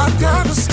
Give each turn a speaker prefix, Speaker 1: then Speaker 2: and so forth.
Speaker 1: I gotta